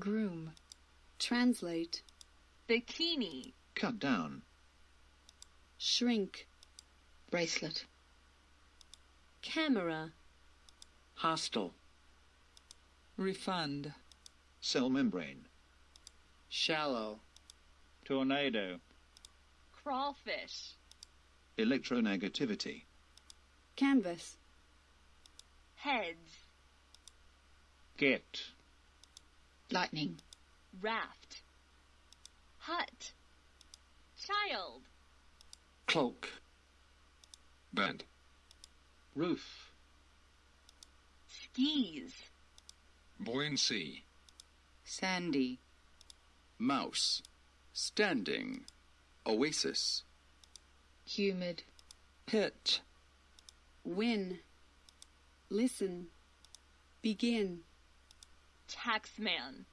groom, translate, bikini, cut down, shrink, bracelet, camera, hostile, refund, cell membrane, shallow, tornado, crawfish, electronegativity, canvas, heads, get, lightning, raft, hut, child, cloak, bed, roof, skis, buoyancy, sandy, mouse, standing, oasis, humid, pitch, win, listen, begin, taxman,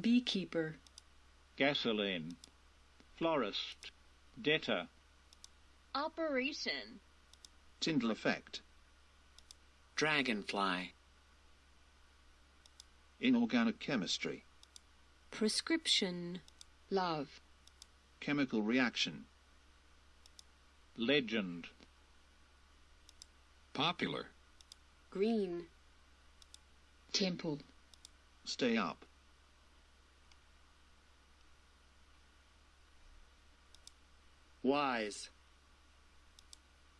beekeeper, gasoline, florist, debtor, operation, Tyndall effect, dragonfly, inorganic chemistry, prescription, love, chemical reaction, legend, popular, green, temple, stay up, wise,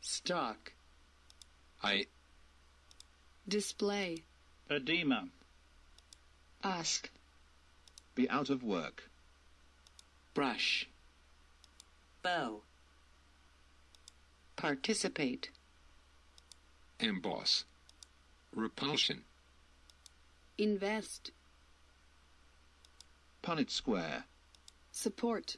stock, I, display, edema, ask, be out of work, brush, bow, participate, emboss, repulsion, invest, Punnett square, support,